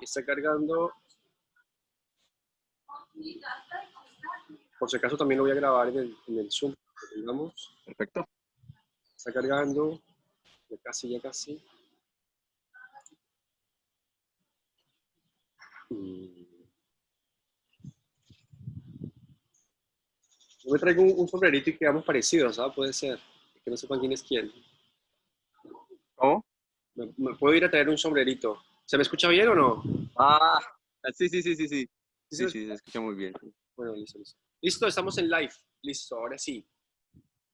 Está cargando. Por si acaso también lo voy a grabar en el, en el Zoom. Digamos. Perfecto. Está cargando. Ya casi, ya casi. Mm. Yo me traigo un, un sombrerito y quedamos parecidos, ¿sabes? Puede ser. Que no sepan quién es quién. ¿Cómo? Me, me puedo ir a traer un sombrerito. ¿Se me escucha bien o no? Ah, sí, sí, sí, sí, sí. ¿Sí Sí, se escucha muy bien. Bueno, listo, listo. Listo, estamos en live. Listo, ahora sí.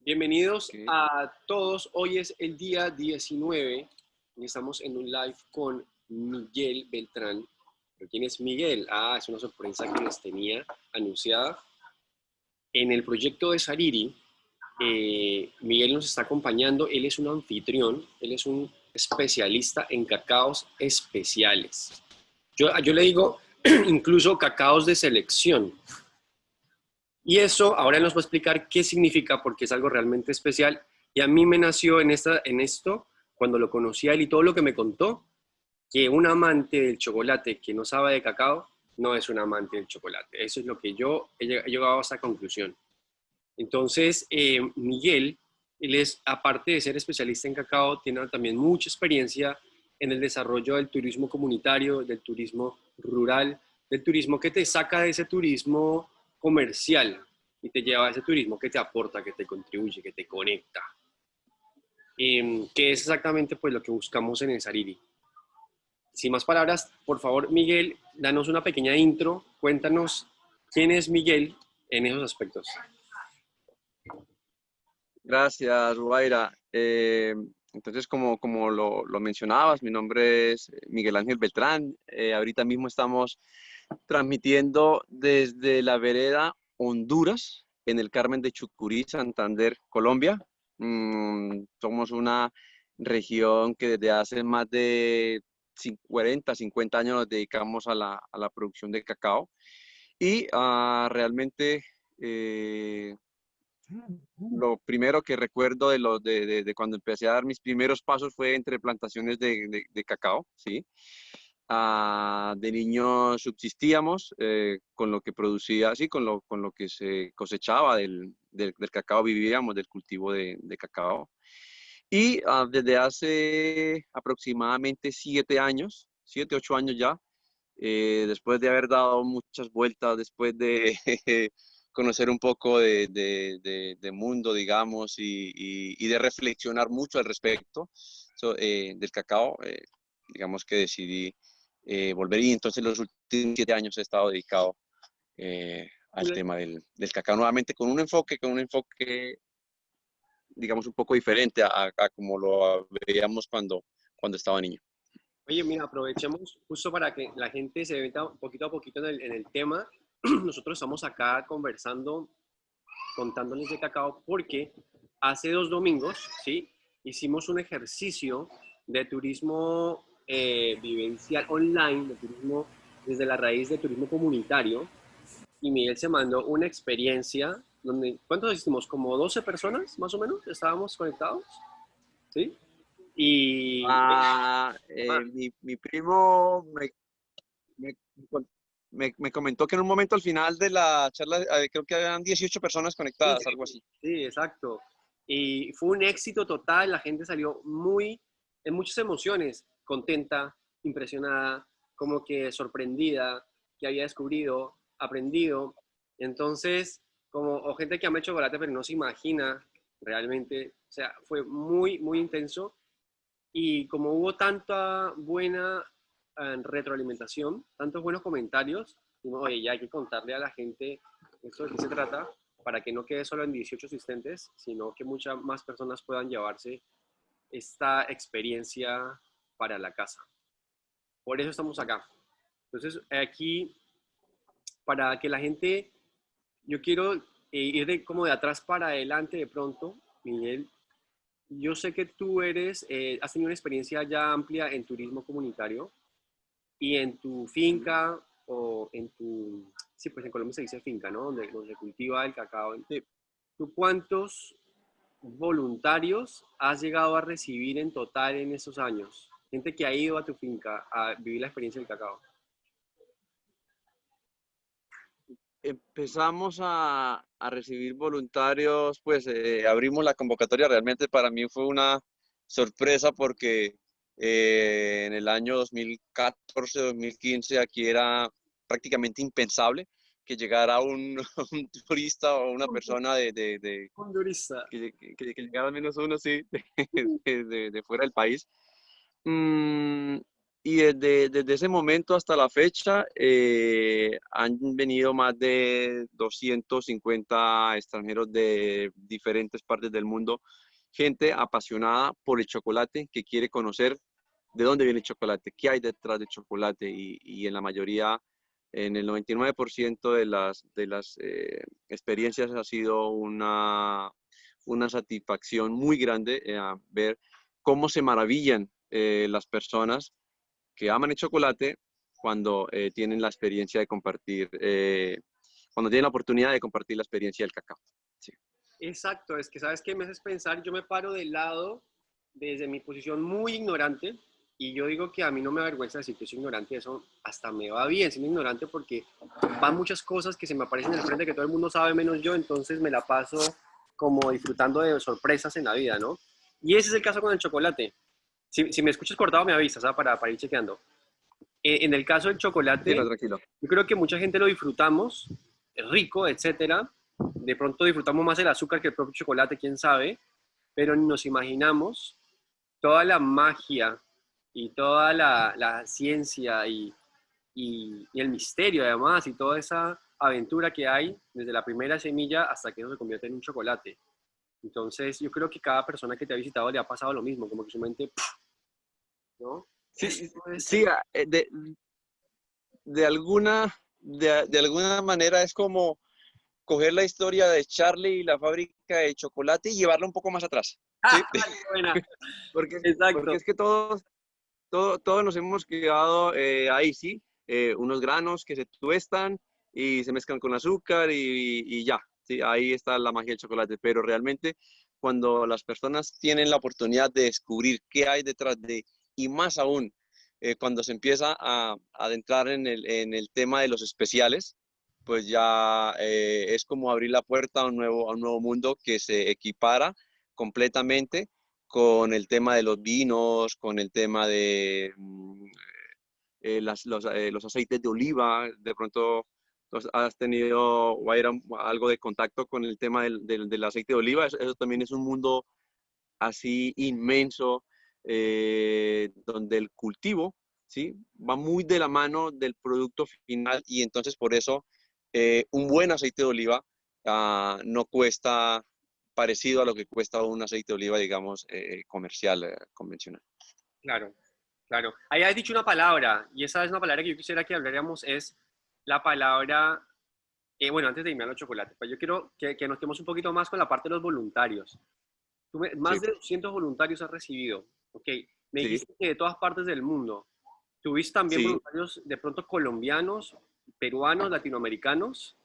Bienvenidos Ok. a todos. Hoy es el día 19 y estamos en un live con Miguel Beltrán. ¿Pero quién es Miguel? Ah, es una sorpresa que les tenía anunciada. En el proyecto de Sariri, eh, Miguel nos está acompañando. Él es un anfitrión, él es un especialista en cacaos especiales. Yo, yo le digo incluso cacaos de selección. Y eso ahora nos va a explicar qué significa porque es algo realmente especial. Y a mí me nació en, esta, en esto, cuando lo conocí a él y todo lo que me contó, que un amante del chocolate que no sabe de cacao no es un amante del chocolate. Eso es lo que yo he llegado a esa conclusión. Entonces, eh, Miguel, él es, aparte de ser especialista en cacao, tiene también mucha experiencia en el desarrollo del turismo comunitario, del turismo rural, del turismo que te saca de ese turismo comercial y te lleva a ese turismo que te aporta, que te contribuye, que te conecta. Em, que es exactamente pues lo que buscamos en el Sariri. Sin más palabras, por favor, Miguel, danos una pequeña intro, cuéntanos quién es Miguel en esos aspectos. Gracias, Rubaira. Eh, entonces, como, como lo, lo mencionabas, mi nombre es Miguel Ángel Beltrán. Eh, ahorita mismo estamos transmitiendo desde la vereda Honduras, en el Carmen de Chucurí, Santander, Colombia. Mm, somos una región que desde hace más de cin- 40, 50 años nos dedicamos a la, a la producción de cacao. Y ah, realmente eh, lo primero que recuerdo de, lo, de, de- de cuando empecé a dar mis primeros pasos fue entre plantaciones de, cacao, ¿sí? Ah, de niño subsistíamos eh, con lo que producía, sí, con lo, con lo que se cosechaba del, del- del cacao, vivíamos del cultivo de cacao. Y ah, desde hace aproximadamente siete años, siete, ocho años ya, eh, después de haber dado muchas vueltas, después de conocer un poco de, de- de- de mundo, digamos, y, y- y de reflexionar mucho al respecto so- eh, del cacao, eh, digamos que decidí eh, volver y entonces los últimos siete años he estado dedicado eh, al tema del, del cacao nuevamente con un enfoque, con un enfoque, digamos, un poco diferente a, a- a como lo veíamos cuando, cuando estaba niño. Oye, mira, aprovechemos justo para que la gente se meta poquito a poquito en el, en el tema. Nosotros estamos acá conversando, contándoles de cacao, porque hace dos domingos, ¿sí? Hicimos un ejercicio de turismo eh, vivencial online, de turismo desde la raíz de turismo comunitario. Y Miguel se mandó una experiencia donde, ¿cuántos hicimos? Como 12 personas, más o menos, estábamos conectados, ¿sí? Y... Ah, eh, Ah. mi, mi primo me, me, me- me comentó que en un momento al final de la charla, eh, creo que habían 18 personas conectadas, Sí, algo así. Sí, exacto. Y fue un éxito total, la gente salió muy, en muchas emociones, contenta, impresionada, como que sorprendida, que había descubrido, aprendido. Entonces, como, o gente que ama el chocolate pero no se imagina realmente, o sea, fue muy, muy intenso. Y como hubo tanta buena retroalimentación, tantos buenos comentarios, oye, ya hay que contarle a la gente esto de qué se trata, para que no quede solo en 18 asistentes, sino que muchas más personas puedan llevarse esta experiencia para la casa. Por eso estamos acá. Entonces, aquí, para que la gente, yo quiero eh, ir de, como de atrás para adelante de pronto, Miguel. Yo sé que tú eres, eh, has tenido una experiencia ya amplia en turismo comunitario y en tu finca o en tu, sí, pues en Colombia se dice finca, ¿no? Donde, donde cultiva el cacao. Sí. ¿Tú cuántos voluntarios has llegado a recibir en total en esos años? Gente que ha ido a tu finca a vivir la experiencia del cacao. Empezamos a, a recibir voluntarios, pues eh, abrimos la convocatoria. Realmente para mí fue una sorpresa porque eh, en el año 2014-2015 aquí era prácticamente impensable que llegara un, un turista o una persona de... de, de Un turista. que, que, que, llegara al menos uno, sí, de, de, fuera del país. Mm, y desde, desde, ese momento hasta la fecha eh, han venido más de 250 extranjeros de diferentes partes del mundo, gente apasionada por el chocolate que quiere conocer de dónde viene el chocolate, qué hay detrás del chocolate y, en la mayoría, en el 99% de las, eh, experiencias ha sido una, satisfacción muy grande eh, ver cómo se maravillan eh, las personas que aman el chocolate cuando tienen la experiencia de compartir, cuando tienen la oportunidad de compartir la experiencia del cacao. Exacto, es que sabes qué me haces pensar, yo me paro del lado desde mi posición muy ignorante y yo digo que a mí no me avergüenza decir que soy ignorante, eso hasta me va bien siendo ignorante porque van muchas cosas que se me aparecen en el frente que todo el mundo sabe menos yo, entonces me la paso como disfrutando de sorpresas en la vida, ¿no? Y ese es el caso con el chocolate. Si, si me escuchas cortado, me avisas ¿ah? para, para ir chequeando. Eh, en el caso del chocolate, Tranquilo, tranquilo. yo creo que mucha gente lo disfrutamos, es rico, etcétera. De pronto disfrutamos más el azúcar que el propio chocolate, quién sabe, pero nos imaginamos toda la magia y toda la, la ciencia y, y, y, el misterio además y toda esa aventura que hay desde la primera semilla hasta que eso se convierte en un chocolate. Entonces, yo creo que cada persona que te ha visitado le ha pasado lo mismo, como que su mente, ¿no? Sí, sí de, de, alguna, de, de, alguna manera es como coger la historia de Charlie y la fábrica de chocolate y llevarla un poco más atrás. ¿sí? Ah, buena. porque, porque, es que todos, todos, todos nos hemos quedado eh, ahí, ¿sí? Eh, unos granos que se tuestan y se mezclan con azúcar y, y ya, ¿sí? ahí está la magia del chocolate, pero realmente cuando las personas tienen la oportunidad de descubrir qué hay detrás de, y más aún, eh, cuando se empieza a, adentrar en el, en el, tema de los especiales, pues ya eh, es como abrir la puerta a un, nuevo, a un nuevo mundo que se equipara completamente con el tema de los vinos, con el tema de mm, eh, las, los, eh, los, aceites de oliva, de pronto has tenido algo de contacto con el tema del, del, del aceite de oliva, eso, eso, también es un mundo así inmenso, eh, donde el cultivo ¿sí? va muy de la mano del producto final y entonces por eso eh, un buen aceite de oliva uh, no cuesta parecido a lo que cuesta un aceite de oliva, digamos, eh, comercial, eh, convencional. Claro, claro. Ahí has dicho una palabra, y esa es una palabra que yo quisiera que habláramos, es la palabra, eh, bueno, antes de irme a los chocolates, pues yo quiero que, que, nos quedemos un poquito más con la parte de los voluntarios. Tú me, más sí. de 200 voluntarios has recibido, ok. Me sí. dijiste que de todas partes del mundo. ¿Tuviste también sí. voluntarios de pronto colombianos, peruanos, latinoamericanos?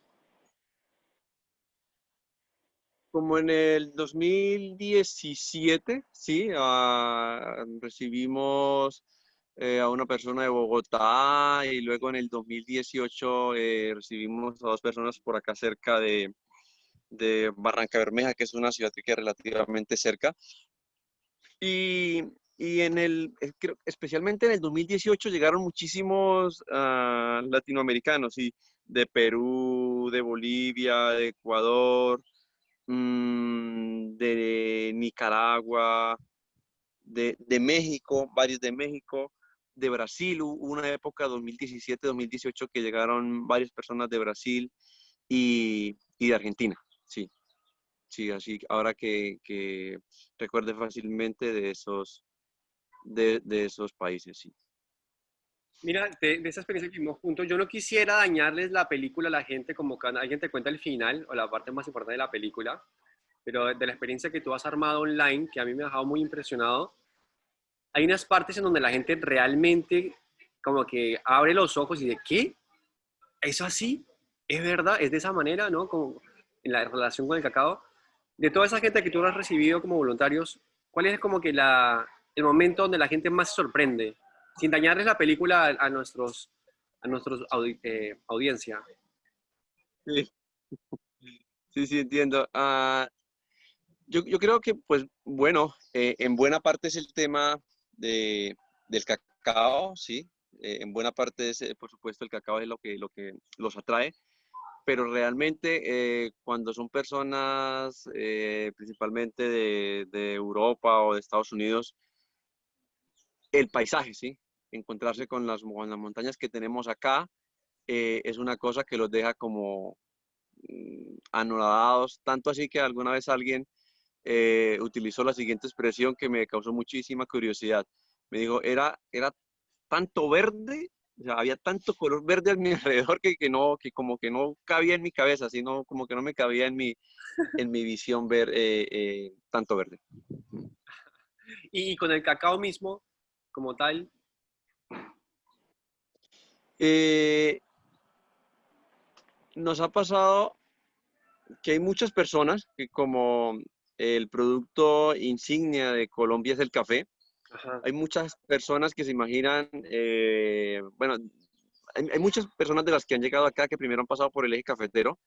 Como en el 2017, sí, uh, recibimos eh, a una persona de Bogotá y luego en el 2018 eh, recibimos a dos personas por acá cerca de, de, Barranca Bermeja, que es una ciudad que es relativamente cerca. Y, y en el, eh, creo, especialmente en el 2018 llegaron muchísimos uh, latinoamericanos, y de Perú, de Bolivia, de Ecuador, mmm, de Nicaragua, de, de, México, varios de México, de Brasil, hubo una época 2017-2018 que llegaron varias personas de Brasil y, y, de Argentina, sí. Sí, así ahora que, que recuerde fácilmente de esos, de, de, esos países, sí. Mira, de, de, esa experiencia que vimos juntos, yo no quisiera dañarles la película a la gente como cuando alguien te cuenta el final o la parte más importante de la película, pero de la experiencia que tú has armado online, que a mí me ha dejado muy impresionado, hay unas partes en donde la gente realmente como que abre los ojos y de ¿qué? ¿Eso así? ¿Es verdad? ¿Es de esa manera? ¿No? Como en la relación con el cacao. De toda esa gente que tú has recibido como voluntarios, ¿cuál es como que la, el momento donde la gente más sorprende? Sin dañarles la película a, a nuestros, a nuestros audi eh, audiencia. Sí, sí, entiendo. Ah, yo, yo, creo que, pues, bueno, eh, en buena parte es el tema de, del cacao, sí. Eh, en buena parte, es, por supuesto, el cacao es lo que, lo que los atrae pero realmente eh, cuando son personas eh, principalmente de, de, Europa o de Estados Unidos, el paisaje, ¿sí? Encontrarse con las, con las montañas que tenemos acá eh, es una cosa que los deja como mm, anonadados, tanto así que alguna vez alguien utilizó la siguiente expresión que me causó muchísima curiosidad. Me dijo, era, era tanto verde había tanto color verde a mi alrededor que, que, no, que como que no cabía en mi cabeza, sino como que no me cabía en mi, en mi visión ver eh, eh, tanto verde. ¿Y con el cacao mismo, como tal? Eh, nos ha pasado que hay muchas personas que como el producto insignia de Colombia es el café, hay muchas personas que se imaginan, eh, bueno, hay, muchas personas de las que han llegado acá que primero han pasado por el eje cafetero,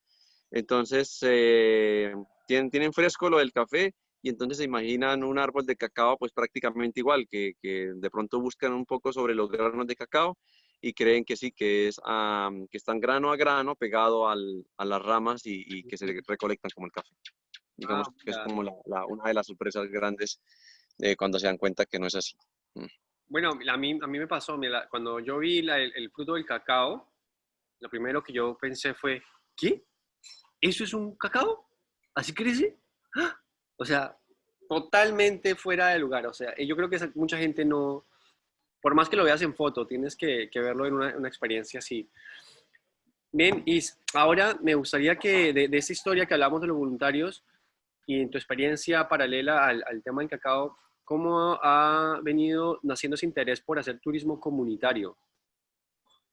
entonces eh, tienen, tienen fresco lo del café y entonces se imaginan un árbol de cacao pues prácticamente igual, que, que de pronto buscan un poco sobre los granos de cacao y creen que sí, que, es, que están grano a grano pegado al, a las ramas y, que se recolectan como el café. Digamos ah, que es como la, una de las sorpresas grandes eh, cuando se dan cuenta que no es así. Mm. Bueno, a mí, a mí me pasó, cuando yo vi el, fruto del cacao, lo primero que yo pensé fue, ¿qué? ¿Eso es un cacao? ¿Así crece? ¡Ah! O sea, totalmente fuera de lugar. O sea, yo creo que mucha gente no, por más que lo veas en foto, tienes que, verlo en una, experiencia así. Bien, y ahora me gustaría que de, de esa historia que hablamos de los voluntarios y en tu experiencia paralela al, al tema del cacao, ¿Cómo ha venido naciendo ese interés por hacer turismo comunitario?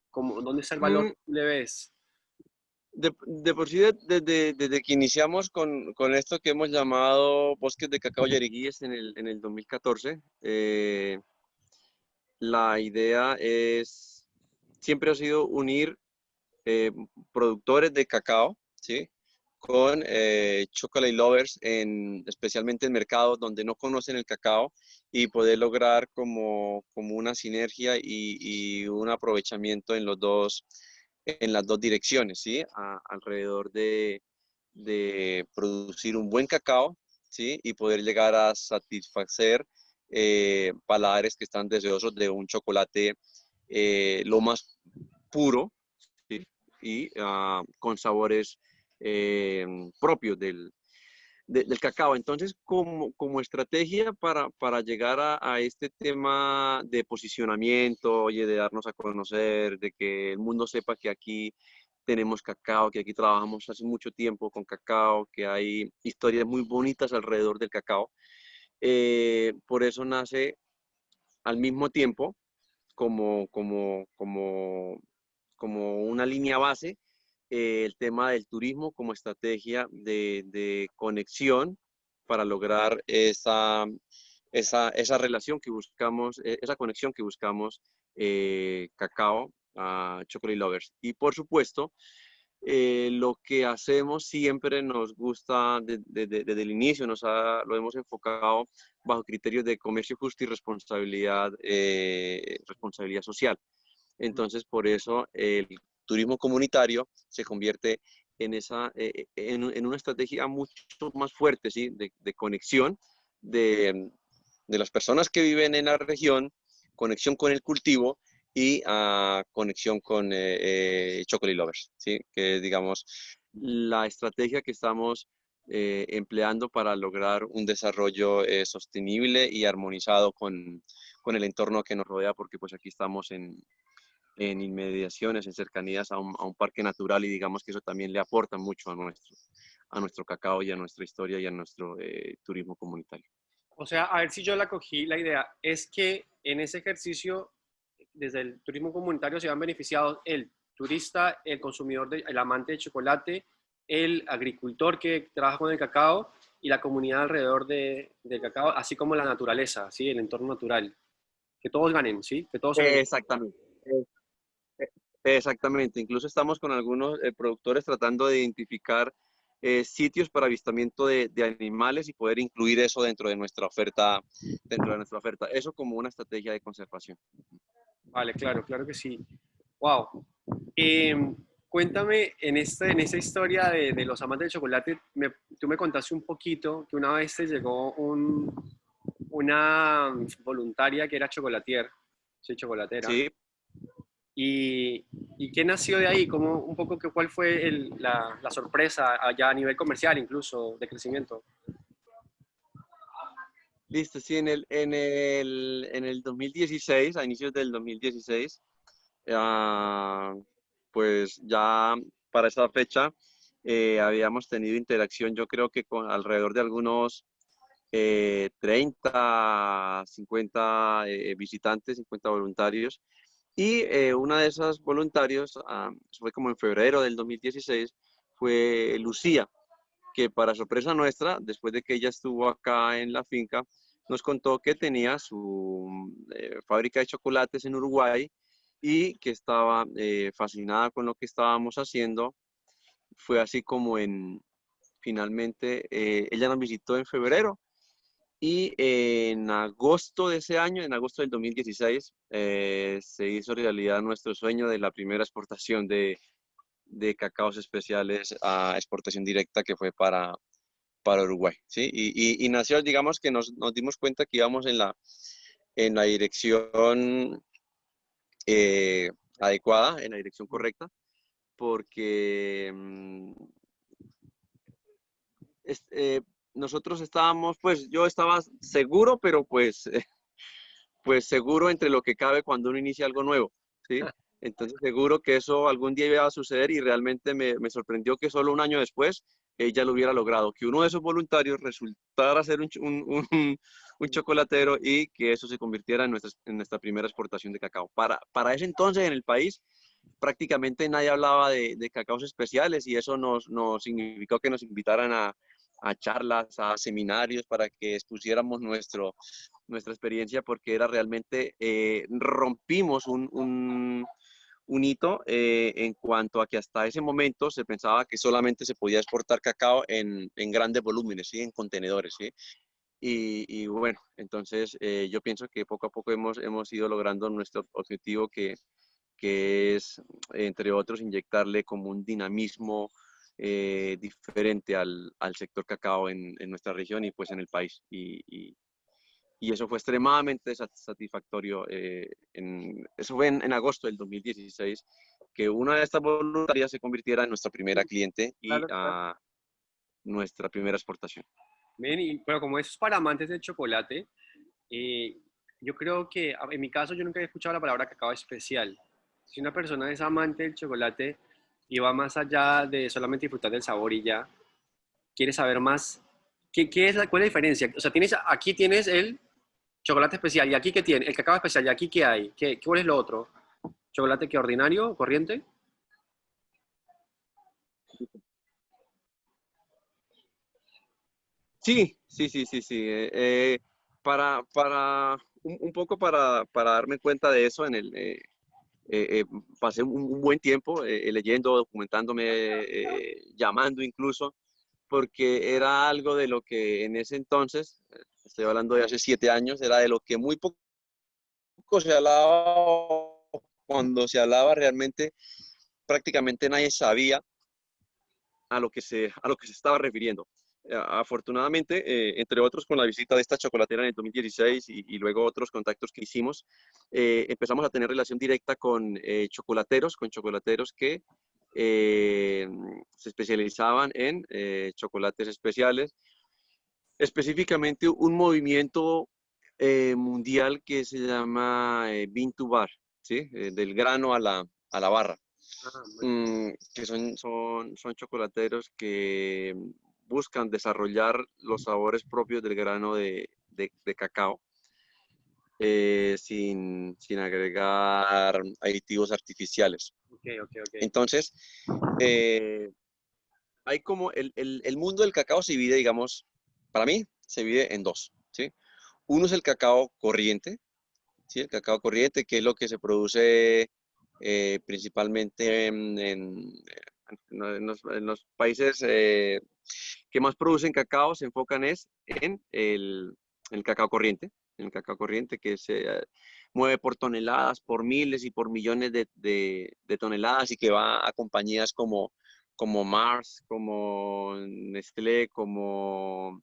¿Cómo, ¿Dónde está el valor mm. le ves? De, de, por sí, desde, desde que iniciamos con, con, esto que hemos llamado Bosques de Cacao Yariguíes en el, en el 2014, eh, la idea es, siempre ha sido unir eh, productores de cacao, ¿sí? con eh, chocolate lovers, en, especialmente en mercados donde no conocen el cacao y poder lograr como, como una sinergia y, un aprovechamiento en, los dos, en las dos direcciones, ¿sí? alrededor de, de, producir un buen cacao, ¿sí? Y poder llegar a satisfacer eh, paladares que están deseosos de un chocolate eh, lo más puro y ah, con sabores eh, propios del, del cacao. Entonces, como, como estrategia para, para llegar a, este tema de posicionamiento, oye, de darnos a conocer, de que el mundo sepa que aquí tenemos cacao, que aquí trabajamos hace mucho tiempo con cacao, que hay historias muy bonitas alrededor del cacao. Eh, por eso nace al mismo tiempo como, como, como, como una línea base eh, el tema del turismo como estrategia de, conexión para lograr esa, esa, relación que buscamos, e, esa conexión que buscamos eh, cacao a Chocolate Lovers. Y por supuesto, eh, lo que hacemos siempre nos gusta desde el inicio, nos lo hemos enfocado bajo criterios de comercio justo y responsabilidad, responsabilidad social. Entonces, por eso el turismo comunitario se convierte en, esa, eh, en, una estrategia mucho más fuerte ¿sí? de, conexión de, de, las personas que viven en la región, conexión con el cultivo y uh, conexión con eh, eh, Chocolate Lovers, ¿sí? que digamos, la estrategia que estamos empleando para lograr un desarrollo sostenible y armonizado con, con el entorno que nos rodea, porque pues aquí estamos en, en inmediaciones, en cercanías a un, a un, parque natural y digamos que eso también le aporta mucho a nuestro, a nuestro cacao y a nuestra historia y a nuestro eh, turismo comunitario. O sea, a ver si yo la cogí, la idea es que en ese ejercicio, desde el turismo comunitario se han beneficiado el turista, el consumidor, de, el amante de chocolate, el agricultor que trabaja con el cacao y la comunidad alrededor de, del cacao, así como la naturaleza, ¿sí? el entorno natural. Que todos ganen, ¿sí? Que todos Exactamente. Exactamente, incluso estamos con algunos eh, productores tratando de identificar eh, sitios para avistamiento de, de, animales y poder incluir eso dentro de nuestra oferta, dentro de nuestra oferta. Eso como una estrategia de conservación. Vale, claro, claro que sí. Wow. Em, cuéntame, en, este, en esta historia de, de los amantes del chocolate, me, tú me contaste un poquito que una vez te llegó un, una voluntaria que era chocolatier, sí, chocolatera. Sí. ¿Y, ¿Y, qué nació de ahí? ¿Cómo, un poco que, ¿Cuál fue la, sorpresa allá a nivel comercial incluso, de crecimiento? Listo, sí, en el, en el, en el 2016, a inicios del 2016, uh, ah, pues ya para esa fecha eh, habíamos tenido interacción, yo creo que con alrededor de algunos eh, 30, 50 eh, visitantes, 50 voluntarios. Y eh, una de esas voluntarios, ah, fue como en febrero del 2016, fue Lucía, que para sorpresa nuestra, después de que ella estuvo acá en la finca, nos contó que tenía su eh, fábrica de chocolates en Uruguay y que estaba eh, fascinada con lo que estábamos haciendo. Fue así como en, finalmente, eh, ella nos visitó en febrero y en agosto de ese año, en agosto del 2016, eh, se hizo realidad nuestro sueño de la primera exportación de, de cacaos especiales a exportación directa que fue para, para Uruguay. ¿sí? Y, nació, digamos que nos, nos, dimos cuenta que íbamos en la, en la dirección eh, adecuada, en la dirección correcta, porque eh, nosotros estábamos, pues yo estaba seguro, pero pues, pues seguro entre lo que cabe cuando uno inicia algo nuevo, ¿sí? Ah. Entonces seguro que eso algún día iba a suceder y realmente me, me sorprendió que solo un año después ella lo hubiera logrado, que uno de esos voluntarios resultara ser un, un, un, un chocolatero y que eso se convirtiera en nuestra, en nuestra primera exportación de cacao. Para, para ese entonces en el país prácticamente nadie hablaba de, de cacaos especiales y eso nos, nos significó que nos invitaran a, a charlas, a seminarios para que expusiéramos nuestro, nuestra experiencia porque era realmente, eh, rompimos un, un, un hito eh, en cuanto a que hasta ese momento se pensaba que solamente se podía exportar cacao en, en grandes volúmenes, ¿sí? en contenedores. ¿sí? Y, y, bueno, entonces eh, yo pienso que poco a poco hemos, hemos ido logrando nuestro objetivo que, que es, entre otros, inyectarle como un dinamismo eh, diferente al, al, sector cacao en, en, nuestra región y pues en el país. Y, y, y eso fue extremadamente satisfactorio. Eh, en, eso fue en, en, agosto del 2016, que una de estas voluntarias se convirtiera en nuestra primera cliente y claro, claro. a nuestra primera exportación. Bien, y, pero como eso es para amantes del chocolate, eh, yo creo que en mi caso yo nunca he escuchado la palabra cacao especial. Si una persona es amante del chocolate, y va más allá de solamente disfrutar del sabor y ya. Quieres saber más. ¿Qué, qué es la, ¿Cuál es la diferencia? O sea, tienes, aquí tienes el chocolate especial y aquí qué tiene, el cacao especial y aquí qué hay. ¿Qué, ¿Cuál es lo otro? ¿Chocolate que ordinario, corriente? Sí, sí, sí, sí, sí. Eh, eh, para, para, un, poco para, para darme cuenta de eso en el, eh, eh, eh, pasé un, buen tiempo eh, leyendo, documentándome, llamando incluso, porque era algo de lo que en ese entonces, estoy hablando de hace siete años, era de lo que muy poco se hablaba, cuando se hablaba realmente, prácticamente nadie sabía a lo que se, a lo que se estaba refiriendo. Eh, afortunadamente, eh, entre otros con la visita de esta chocolatera en el 2016 y, y luego otros contactos que hicimos, eh, empezamos a tener relación directa con eh, chocolateros, con chocolateros que eh, se especializaban en chocolates especiales, específicamente un movimiento mundial que se llama Bean to Bar, ¿sí? del grano a la, a la barra. Ah, mm, que son, son, son chocolateros que buscan desarrollar los sabores propios del grano de, de, de cacao eh, sin, sin, agregar aditivos artificiales. Okay, okay, okay. Entonces, eh, hay como el, el, el, mundo del cacao se divide, digamos, para mí, se divide en dos. ¿sí? Uno es el cacao corriente, ¿sí? el cacao corriente, que es lo que se produce eh, principalmente en, los, países eh, que más producen cacao se enfocan es en el, cacao corriente, en el cacao corriente que se mueve por toneladas, por miles y por millones de, toneladas y que va a compañías como, como Mars, como Nestlé, como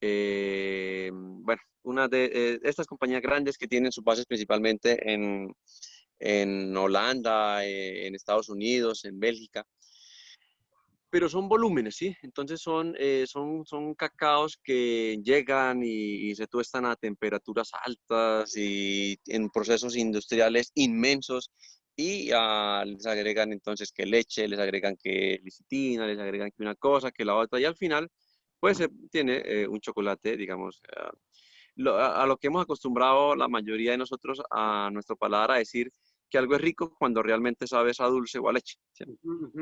eh, bueno, una de eh, estas compañías grandes que tienen sus bases principalmente en, en Holanda, eh, en Estados Unidos, en Bélgica. Pero son volúmenes, ¿sí? Entonces son, son, son cacaos que llegan y, se tuestan a temperaturas altas y en procesos industriales inmensos y ah, les agregan entonces que leche, les agregan que licitina, les agregan que una cosa, que la otra y al final pues tiene eh, un chocolate, digamos, ah, a, lo que hemos acostumbrado la mayoría de nosotros a nuestro paladar a decir que algo es rico cuando realmente sabes a dulce o a leche.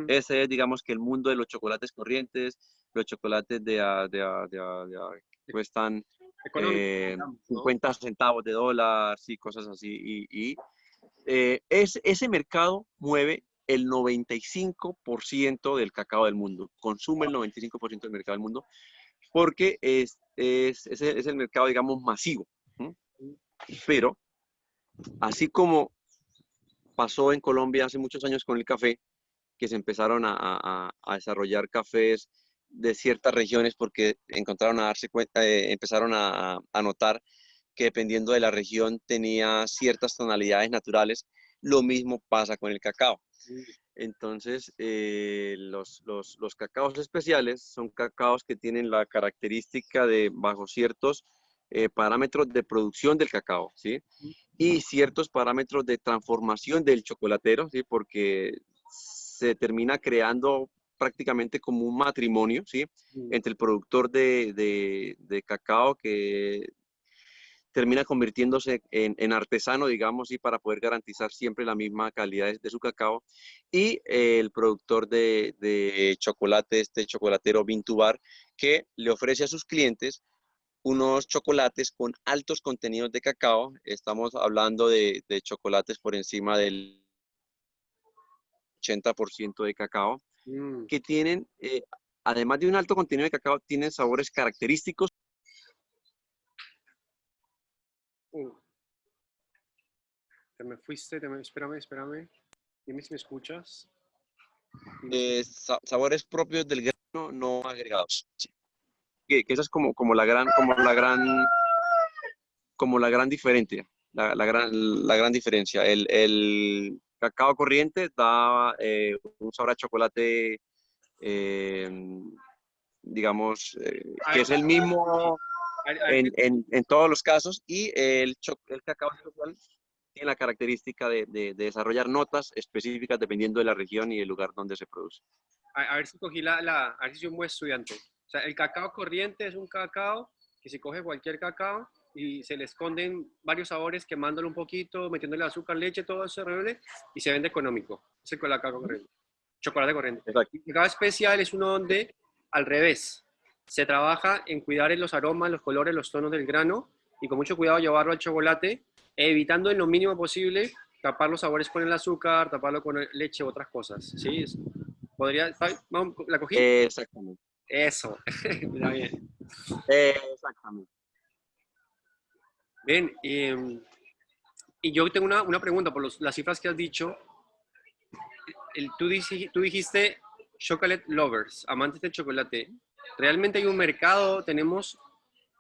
Ese es, digamos, que el mundo de los chocolates corrientes, los chocolates de, de, que cuestan 50 eh, centavos de dólar, y cosas así. Y, eh, es, ese mercado mueve el 95% del cacao del mundo, consume el 95% del mercado del mundo, porque es, es, es, el mercado, digamos, masivo. Pero, así como pasó en Colombia hace muchos años con el café, que se empezaron a, a, desarrollar cafés de ciertas regiones porque encontraron a darse cuenta, eh, empezaron a, a notar que dependiendo de la región tenía ciertas tonalidades naturales. Lo mismo pasa con el cacao. Entonces, eh, los, los, los, cacaos especiales son cacaos que tienen la característica de bajo ciertos eh, parámetros de producción del cacao, ¿sí? Y ciertos parámetros de transformación del chocolatero, ¿sí? Porque se termina creando prácticamente como un matrimonio, ¿sí? Entre el productor de, de, de cacao que termina convirtiéndose en, artesano, digamos, y para poder garantizar siempre la misma calidad de, su cacao. Y el productor de, chocolate, este chocolatero Vintubar, que le ofrece a sus clientes unos chocolates con altos contenidos de cacao. Estamos hablando de, chocolates por encima del 80% de cacao, mm. que tienen, eh, además de un alto contenido de cacao, tienen sabores característicos Te me fuiste, te me, espérame, espérame. Dime si me escuchas. Eh, sabores propios del grano no agregados. Que, esa es como, como la gran, como la gran, como la gran diferencia. La, gran, la gran diferencia. El, el cacao corriente da eh, un sabor a chocolate, eh, digamos, que es el mismo en, en, todos los casos y el, el cacao tiene la característica de, de, desarrollar notas específicas dependiendo de la región y el lugar donde se produce. A, ver si cogí la, la, a ver si soy un buen estudiante. O sea, el cacao corriente es un cacao que se coge cualquier cacao y se le esconden varios sabores quemándolo un poquito, metiéndole azúcar, leche, todo eso y se vende económico. Es el cacao corriente. Chocolate corriente. El cacao especial es uno donde, al revés, se trabaja en cuidar los aromas, los colores, los tonos del grano y con mucho cuidado llevarlo al chocolate, evitando en lo mínimo posible tapar los sabores con el azúcar, taparlo con leche u otras cosas. ¿Sí? ¿Podría? ¿La cogí? Exactamente. Eso. bien. Exactamente. Bien, y, yo tengo una, una pregunta por las cifras que has dicho. El, tú, tú dijiste chocolate lovers, amantes del chocolate realmente hay un mercado, tenemos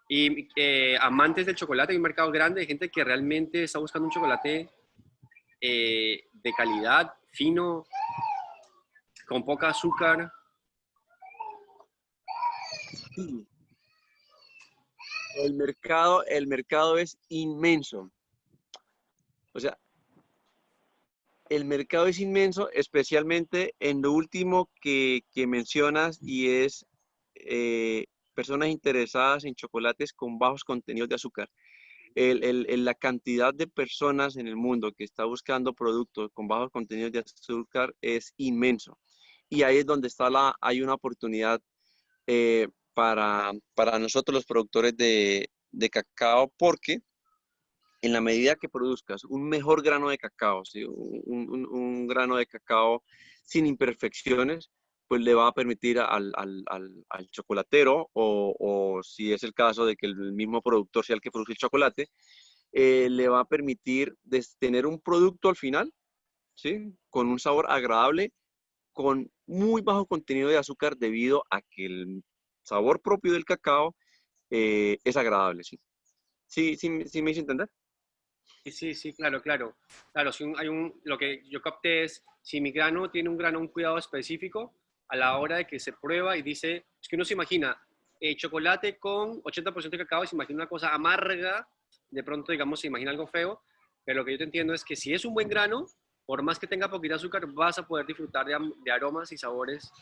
y, eh, amantes del chocolate, hay un mercado grande de gente que realmente está buscando un chocolate eh, de calidad, fino, con poca azúcar. El mercado, el mercado es inmenso. O sea, el mercado es inmenso, especialmente en lo último que, que mencionas y es eh, personas interesadas en chocolates con bajos contenidos de azúcar. la cantidad de personas en el mundo que está buscando productos con bajos contenidos de azúcar es inmenso. Y ahí es donde está la, hay una oportunidad eh, para, para, nosotros los productores de, de, cacao porque en la medida que produzcas un mejor grano de cacao, un, grano de cacao sin imperfecciones, pues le va a permitir al, chocolatero, o, si es el caso de que el mismo productor sea el que produce el chocolate, eh, le va a permitir tener un producto al final, ¿sí? Con un sabor agradable, con muy bajo contenido de azúcar debido a que el sabor propio del cacao eh, es agradable, ¿sí? ¿Sí, sí, sí me hice entender? Sí, sí, sí, claro, claro. Claro, si hay un, lo que yo capté es, si mi grano tiene un grano, un cuidado específico, a la hora de que se prueba y dice, es que uno se imagina eh, chocolate con 80% de cacao y se imagina una cosa amarga, de pronto, digamos, se imagina algo feo, pero lo que yo te entiendo es que si es un buen grano, por más que tenga poquita azúcar, vas a poder disfrutar de, aromas y sabores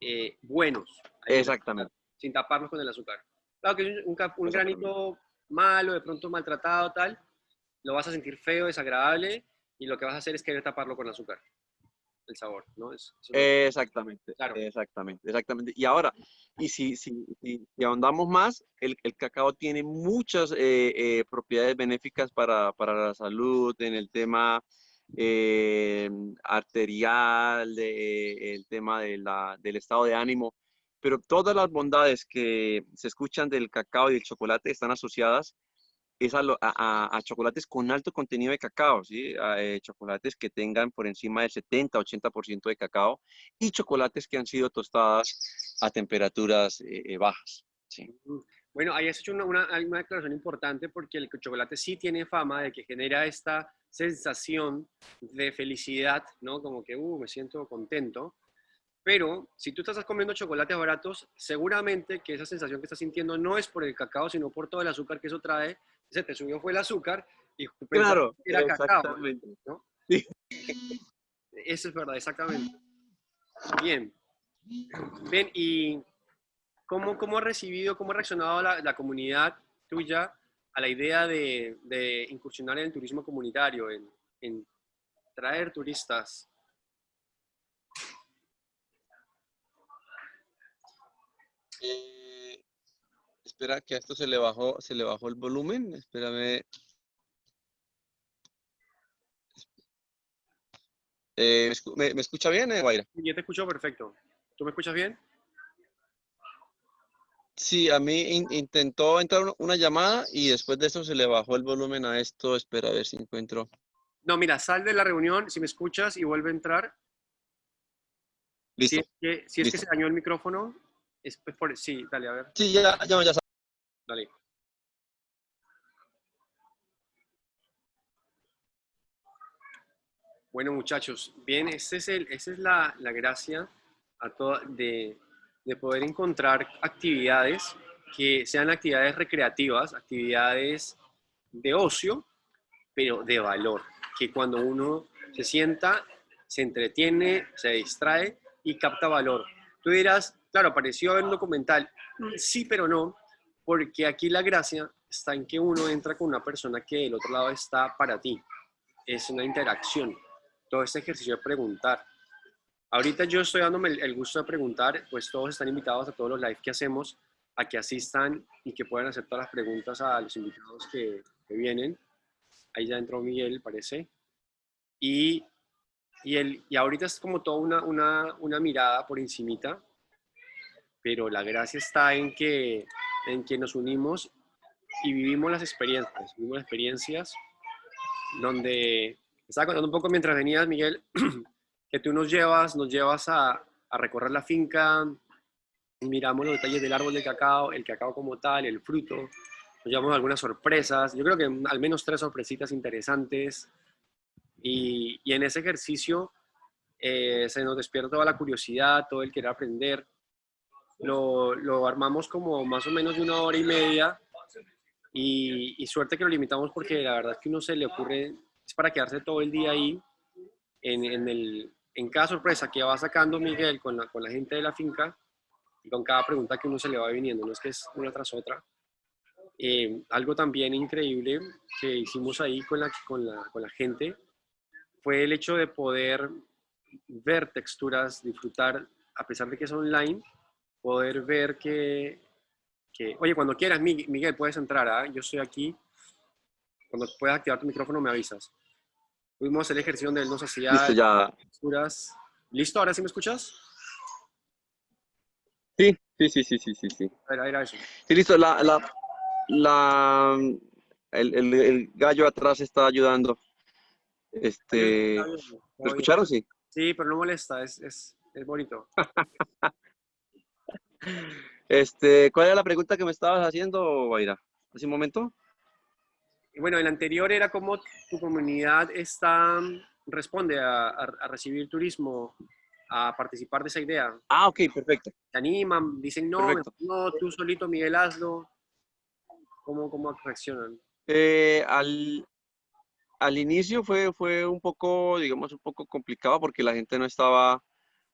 eh, buenos. Exactamente. Sin taparlos con el azúcar. Claro que un, un granito malo, de pronto maltratado, tal, lo vas a sentir feo, desagradable, y lo que vas a hacer es querer taparlo con azúcar el sabor, ¿no? Es, exactamente, claro. exactamente, exactamente. Y ahora, y si, si, si, ahondamos más, el, el, cacao tiene muchas eh, eh, propiedades benéficas para, para, la salud en el tema eh, arterial, el tema de la, del estado de ánimo, pero todas las bondades que se escuchan del cacao y del chocolate están asociadas es a, chocolates con alto contenido de cacao, ¿sí? Eh, chocolates que tengan por encima del 70-80% de cacao y chocolates que han sido tostadas a temperaturas eh, eh, bajas. ¿sí? Bueno, ahí has hecho una, una, declaración importante porque el chocolate sí tiene fama de que genera esta sensación de felicidad, ¿no? Como que, uh, me siento contento. Pero si tú estás comiendo chocolates baratos, seguramente que esa sensación que estás sintiendo no es por el cacao, sino por todo el azúcar que eso trae se te subió fue el azúcar y claro, era cacao. ¿no? Sí. Eso es verdad, exactamente. Bien. Bien, ¿y cómo, cómo ha recibido, cómo ha reaccionado la, la comunidad tuya a la idea de, de, incursionar en el turismo comunitario, en, en traer turistas? Eh, Espera que a esto se le bajó, se le bajó el volumen. Espérame. Eh, ¿me, escucha bien, eh, Guaira? Yo te escucho perfecto. ¿Tú me escuchas bien? Sí, a mí intentó entrar una llamada y después de eso se le bajó el volumen a esto. Espera a ver si encuentro. No, mira, sal de la reunión si me escuchas y vuelve a entrar. Listo. Si es que, si es que se dañó el micrófono, es por, sí, dale, a ver. Sí, ya, ya, ya. Dale. Bueno, muchachos, bien, ese es el, esa es la, la gracia a de, de poder encontrar actividades que sean actividades recreativas, actividades de ocio, pero de valor, que cuando uno se sienta, se entretiene, se distrae y capta valor. Tú dirás, claro, pareció ver un documental, sí, pero no, porque aquí la gracia está en que uno entra con una persona que del otro lado está para ti. Es una interacción. Todo este ejercicio de preguntar. Ahorita yo estoy dándome el gusto de preguntar, pues todos están invitados a todos los live que hacemos a que asistan y que puedan hacer todas las preguntas a los invitados que, vienen. Ahí ya entró Miguel, parece. Y, y, el, y ahorita es como toda una, una, una mirada por encimita, pero la gracia está en que en que nos unimos y vivimos las experiencias, vivimos experiencias donde, estaba contando un poco mientras venías, Miguel, que tú nos llevas, nos llevas a, a recorrer la finca, miramos los detalles del árbol de cacao, el cacao como tal, el fruto, nos llevamos algunas sorpresas, yo creo que al menos tres sorpresitas interesantes, y, y en ese ejercicio eh, se nos despierta toda la curiosidad, todo el querer aprender, lo, lo, armamos como más o menos de una hora y media y, suerte que lo limitamos porque la verdad es que uno se le ocurre, es para quedarse todo el día ahí en, en, el, en cada sorpresa que va sacando Miguel con la, con la gente de la finca y con cada pregunta que uno se le va viniendo, no es que es una tras otra. Eh, algo también increíble que hicimos ahí con la, con, la, con la gente fue el hecho de poder ver texturas, disfrutar, a pesar de que es online, poder ver que, que oye, cuando quieras, Miguel, puedes entrar, ¿ah? yo estoy aquí. Cuando puedas activar tu micrófono me avisas. Tuvimos el ejercicio donde él nos hacía Listo, ya. texturas. ¿Listo? ¿Ahora sí me escuchas? Sí, sí, sí, sí, sí, sí, sí. A ver, era eso. Sí, listo. La, la, la, el, el, el gallo atrás está ayudando. Este, ¿lo escucharon? Sí. Sí, pero no molesta, es, es, es bonito. Este, ¿cuál era la pregunta que me estabas haciendo, Guaira? Hace un momento. Bueno, el anterior era cómo tu comunidad está, responde a, a- a recibir turismo, a participar de esa idea. Ah, ok, perfecto. ¿Te animan? Dicen, no, Perfecto. no, tú solito, Miguel, hazlo. ¿Cómo, cómo reaccionan? Eh, al, al inicio fue, fue un poco, digamos, un poco complicado porque la gente no estaba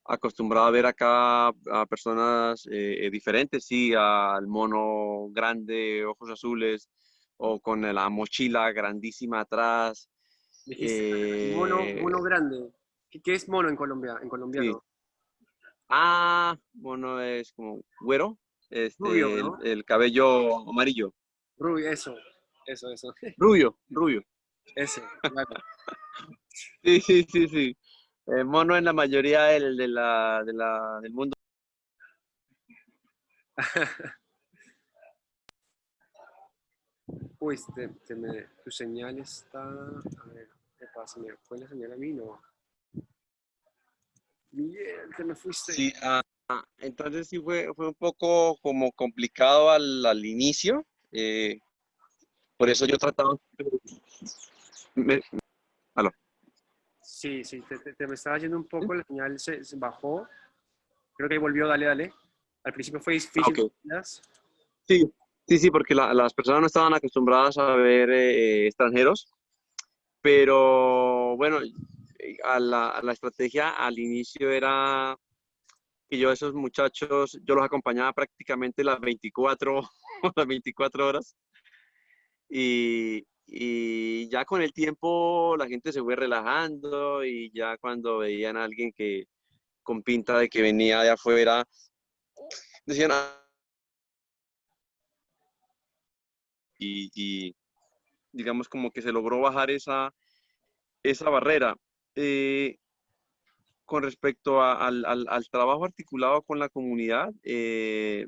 acostumbrada a ver acá a personas eh, eh, diferentes, sí, al mono grande, ojos azules, o con la mochila grandísima atrás. Mono, Eh, mono grande. ¿Qué, qué es mono en Colombia, en colombiano? Ah, mono es como güero, este, Rubio, el- cabello amarillo. Rubio, eso, eso, eso. Rubio, rubio. Ese, claro. Sí, sí, sí, sí. Eh, mono en la mayoría del, de la, de la- del mundo. Uy, te, te me- tu señal está. A ver, ¿qué pasa? ¿Me fue la señal a mí? No. Miguel, te me fuiste. Sí, ah, entonces sí fue, fue un poco como complicado al, al inicio. eh, por eso yo trataba... Me- Sí, sí, te, te- te me estaba yendo un poco, la señal se, se bajó. Creo que ahí volvió, dale, dale. Al principio fue difícil. Ah, ok. ¿verdad? Sí, sí, sí, porque la- las personas no estaban acostumbradas a ver eh, extranjeros, pero bueno, eh, a la, a la estrategia al inicio era que yo a esos muchachos, yo los acompañaba prácticamente las 24, las 24 horas y, y ya con el tiempo la gente se fue relajando y ya cuando veían a alguien que con pinta de que venía de afuera, decían, "Ah, y, digamos como que se logró bajar esa, esa barrera. Eh, con respecto al- al trabajo articulado con la comunidad, eh,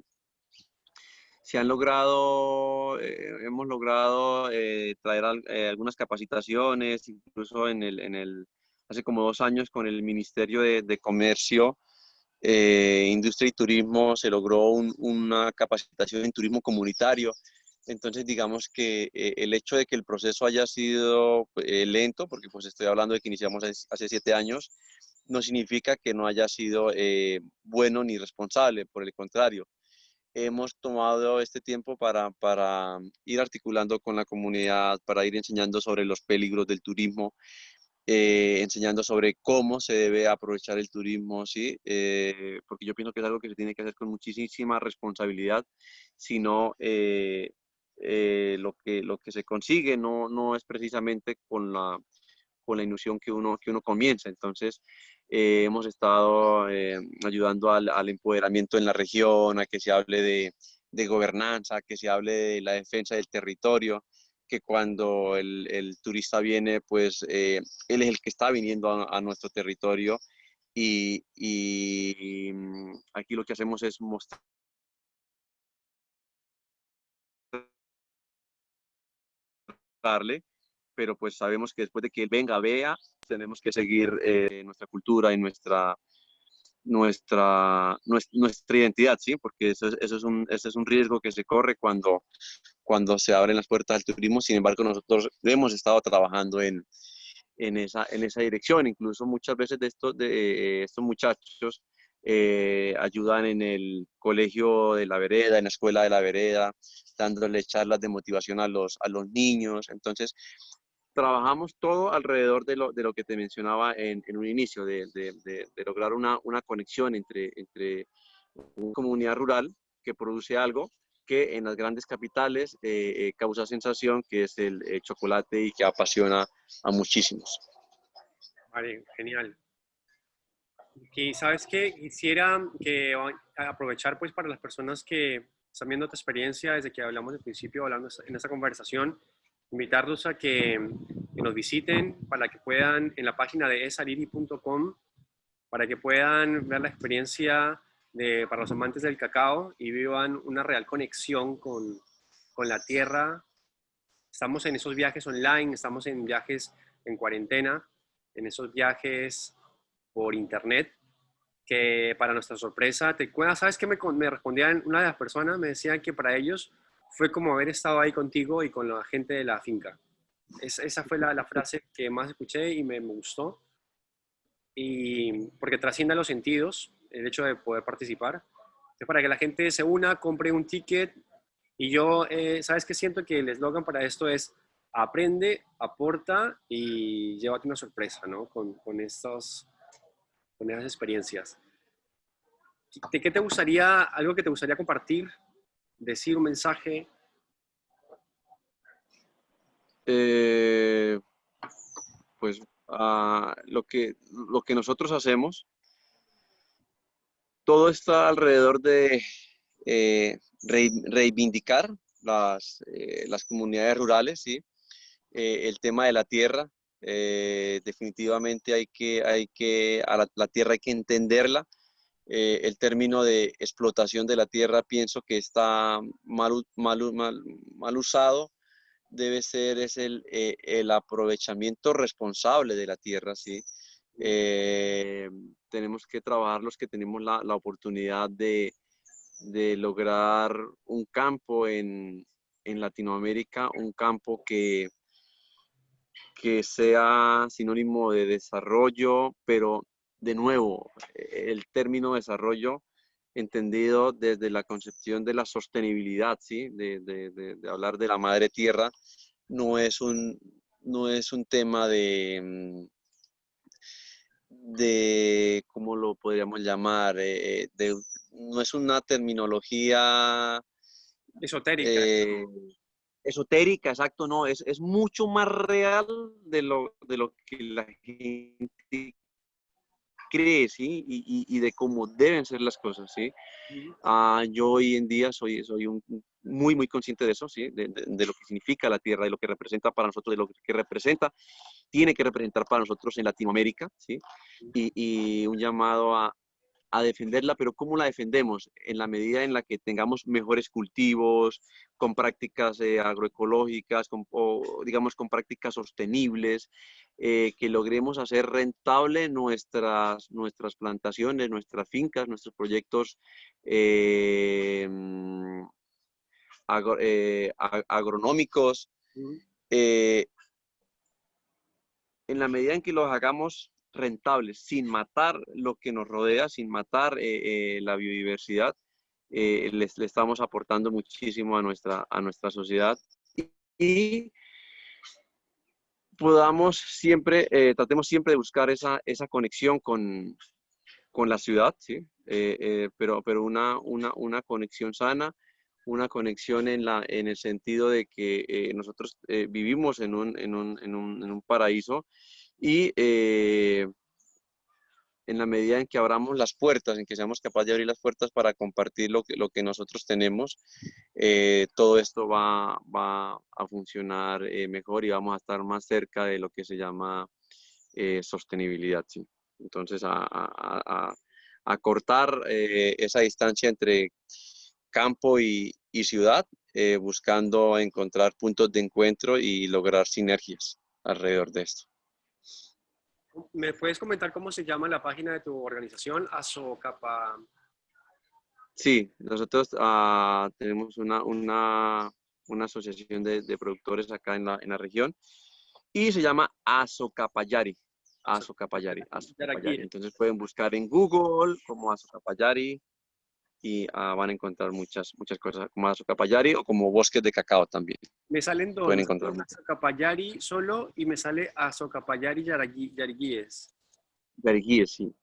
se han logrado, eh, hemos logrado eh, traer eh, algunas capacitaciones, incluso en el, en el, hace como dos años con el Ministerio de, de Comercio, Industria y Turismo se logró un- una capacitación en turismo comunitario. Entonces, digamos que el hecho de que el proceso haya sido lento, porque pues estoy hablando de que iniciamos hace, hace siete años, no significa que no haya sido bueno ni responsable, por el contrario. Hemos tomado este tiempo para, para ir articulando con la comunidad, para ir enseñando sobre los peligros del turismo, eh, enseñando sobre cómo se debe aprovechar el turismo, ¿sí? Eh, porque yo pienso que es algo que se tiene que hacer con muchísima responsabilidad, si no, eh, eh, lo, que, lo que se consigue no, no es precisamente con la, con la ilusión que uno, que uno comienza. Entonces, eh, hemos estado eh, ayudando al, empoderamiento en la región, a que se hable de, de gobernanza, que se hable de la defensa del territorio, que cuando el, el turista viene, pues eh, él es el que está viniendo a, a nuestro territorio y, y, mm, aquí lo que hacemos es mostrar darle, pero pues sabemos que después de que él venga, vea, tenemos que seguir eh, nuestra cultura y nuestra, nuestra, nues- nuestra identidad, ¿sí? Porque eso es, eso es un, ese es un riesgo que se corre cuando, cuando se abren las puertas al turismo. Sin embargo, nosotros hemos estado trabajando en, en, esa, en esa dirección. Incluso muchas veces de estos, de, estos muchachos eh, ayudan en el colegio de la vereda, en la escuela de la vereda, dándole charlas de motivación a los, a los niños. Entonces, trabajamos todo alrededor de lo, de lo que te mencionaba en, en un inicio, de, de- de- lograr una, una conexión entre, entre una comunidad rural que produce algo que en las grandes capitales eh, eh, causa sensación, que es el eh, chocolate y que apasiona a muchísimos. Vale, genial. Y sabes qué, quisiera que aprovechar pues para las personas que están viendo tu experiencia desde que hablamos al principio, hablando en esta conversación, invitarlos a que, nos visiten para que puedan, en la página de esariri.com, para que puedan ver la experiencia de, para los amantes del cacao y vivan una real conexión con, con la tierra. Estamos en esos viajes online, estamos en viajes en cuarentena, en esos viajes por internet, que para nuestra sorpresa, te ¿sabes qué me, me respondían una de las personas? Me decían que para ellos fue como haber estado ahí contigo y con la gente de la finca. esa fue la, frase que más escuché y me, gustó. Y porque trasciende los sentidos, el hecho de poder participar. Es para que la gente se una, compre un ticket. Y yo, eh, ¿sabes qué siento? Que el eslogan para esto es aprende, aporta y llévate una sorpresa, ¿no? Con, con, estos, con esas experiencias. ¿De qué te gustaría, algo que te gustaría compartir decir un mensaje? Eh, pues uh, lo, que, lo que nosotros hacemos, todo está alrededor de eh, reivindicar las, eh, las, comunidades rurales, ¿sí? El tema de la tierra, definitivamente hay que, hay que, a la tierra hay que entenderla, eh, el término de explotación de la tierra pienso que está mal, mal, mal, usado. Debe ser es el, eh, el, aprovechamiento responsable de la tierra, ¿sí? Eh, tenemos que trabajar los que tenemos la, la oportunidad de, de, lograr un campo en, en Latinoamérica, un campo que, que sea sinónimo de desarrollo, pero de nuevo, el término desarrollo entendido desde la concepción de la sostenibilidad, ¿sí? de, hablar de la madre tierra, no es un, no es un tema de, mm, de, ¿cómo lo podríamos llamar? Eh, no es una terminología esotérica. Eh, esotérica, exacto, no, es, es mucho más real de lo, de lo que la gente cree, ¿sí? Y, y, de cómo deben ser las cosas, ¿sí? Ah, yo hoy en día soy, soy un, muy, muy consciente de eso, ¿sí? De, de, lo que significa la tierra, de lo que representa para nosotros, de lo que representa, tiene que representar para nosotros en Latinoamérica, ¿sí? Y, y un llamado a, a defenderla, pero ¿cómo la defendemos? En la medida en la que tengamos mejores cultivos, con prácticas eh, agroecológicas, con, o digamos con prácticas sostenibles, eh, que logremos hacer rentable nuestras, nuestras plantaciones, nuestras fincas, nuestros proyectos eh, agronómicos. en la medida en que los hagamos rentables, sin matar lo que nos rodea, sin matar eh, eh, la biodiversidad, eh, le estamos aportando muchísimo a nuestra, a nuestra sociedad y, podamos siempre, tratemos siempre de buscar esa, esa conexión con, con la ciudad, ¿sí? pero, pero una, una, una, conexión sana, una conexión en, la, en el sentido de que nosotros vivimos en un, en, un, en, un, en un paraíso y eh, en la medida en que abramos las puertas, en que seamos capaces de abrir las puertas para compartir lo que, lo que nosotros tenemos, eh, todo esto va, va a funcionar eh, mejor y vamos a estar más cerca de lo que se llama sostenibilidad. ¿sí? Entonces, a, a, a, cortar esa distancia entre campo y, y ciudad, buscando encontrar puntos de encuentro y lograr sinergias alrededor de esto. ¿Me puedes comentar cómo se llama la página de tu organización, Azocapa? Sí, nosotros uh, tenemos una, una, una asociación de, de, productores acá en la, en la región y se llama Azocapayari. Azocapayari. Azocapayari. Entonces pueden buscar en Google como Azocapayari y uh, van a encontrar muchas, muchas cosas como Azocapayari o como bosques de cacao también. Me salen dos, Pueden encontrar Azocapayari solo y me sale Azocapayari Yariguíes. Yariguíes, sí.